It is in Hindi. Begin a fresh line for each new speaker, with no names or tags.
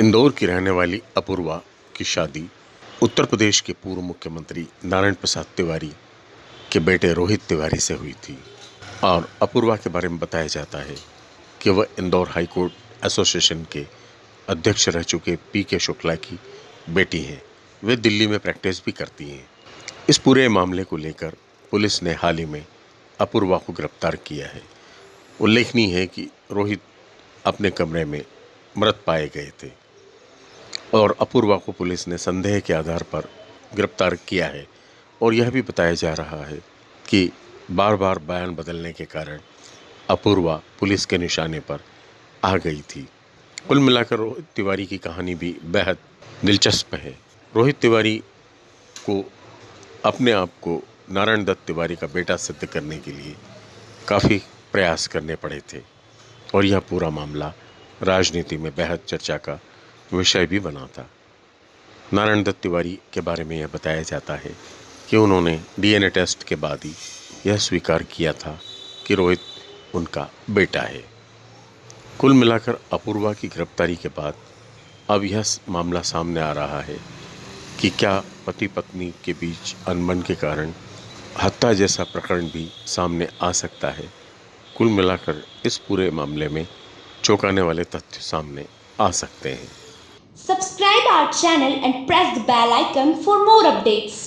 इंदौर की रहने वाली अपूर्वा की शादी, उत्तर प्रदेश के पूर्व मुख्यमंत्री नारायण प्रसाद तिवारी के बेटे रोहित तिवारी से हुई थी। और अपूर्वा के बारे में बताया जाता है कि वह इंदौर हाई कोर्ट एसोसिएशन के अध्यक्ष रह चुके पी के शुक्ला की बेटी हैं। वे दिल्ली में प्रैक्टिस भी करती हैं। इस पूरे मामले को लेकर पुलिस ने हाल ही में अपूर्वा को गिरफ़्तार किया है। उल्लेखनीय है कि रोहित अपने कमरे में मृत पाए गए थे। और अपूर्वा को पुलिस ने संदेह के आधार पर गिरफ़्तार किया है और यह भी बताया जा रहा है कि बार बार बयान बदलने के कारण अपूर्वा पुलिस के निशाने पर आ गई थी। कुल मिलाकर रोहित तिवारी की कहानी भी बेहद दिलचस्प है। रोहित तिवारी को अपने आप को नारायण दत्त तिवारी का बेटा सिद्ध करने के लिए काफ़ी प्रयास करने पड़े थे और यह पूरा मामला राजनीति में बेहद चर्चा का विषय भी बना था। नारायण दत्त तिवारी के बारे में यह बताया जाता है कि उन्होंने डीएनए टेस्ट के बाद ही यह स्वीकार किया था कि रोहित उनका बेटा है। कुल मिलाकर अपूर्वा की गिरफ्तारी के बाद अब यह मामला सामने आ रहा है कि क्या पति पत्नी के बीच अनबन के कारण हत्या जैसा प्रकरण भी सामने आ सकता है। कुल मिलाकर इस पूरे मामले में चौंकाने वाले तथ्य सामने आ सकते हैं।
Subscribe our channel and press the bell icon for more updates.